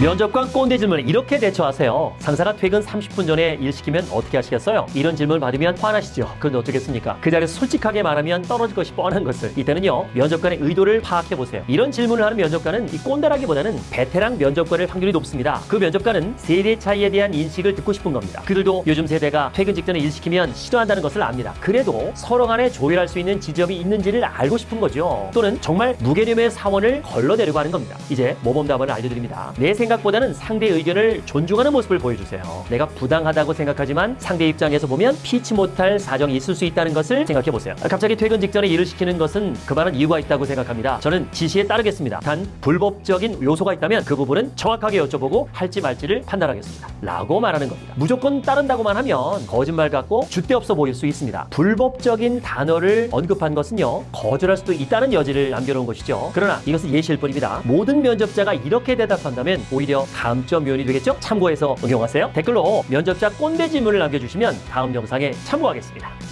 면접관 꼰대 질문을 이렇게 대처하세요. 상사가 퇴근 30분 전에 일 시키면 어떻게 하시겠어요? 이런 질문을 받으면 화나시죠. 그건 어떻겠습니까? 그 자리에서 솔직하게 말하면 떨어질 것이 뻔한 것을. 이때는요, 면접관의 의도를 파악해 보세요. 이런 질문을 하는 면접관은 이 꼰대라기보다는 베테랑 면접관일 확률이 높습니다. 그 면접관은 세대 차이에 대한 인식을 듣고 싶은 겁니다. 그들도 요즘 세대가 퇴근 직전에 일 시키면 싫어한다는 것을 압니다. 그래도 서로 간에 조율할 수 있는 지점이 있는지를 알고 싶은 거죠. 또는 정말 무개념의 사원을 걸러내려고 하는 겁니다. 이제 모범 답안을 알려드립니다. 내 생각 보다는 상대 의견을 존중하는 모습을 보여주세요. 내가 부당하다고 생각하지만 상대 입장에서 보면 피치 못할 사정이 있을 수 있다는 것을 생각해 보세요. 갑자기 퇴근 직전에 일을 시키는 것은 그만한 이유가 있다고 생각합니다. 저는 지시에 따르겠습니다. 단 불법적인 요소가 있다면 그 부분은 정확하게 여쭤보고 할지 말지를 판단하겠습니다. 라고 말하는 겁니다. 무조건 따른다고만 하면 거짓말 같고 줏대 없어 보일 수 있습니다. 불법적인 단어를 언급한 것은요 거절할 수도 있다는 여지를 남겨놓은 것이죠. 그러나 이것은 예시일 뿐입니다. 모든 면접자가 이렇게 대답한다면 오히려 다음점 요인이 되겠죠? 참고해서 응용하세요. 댓글로 면접자 꼰대 질문을 남겨주시면 다음 영상에 참고하겠습니다.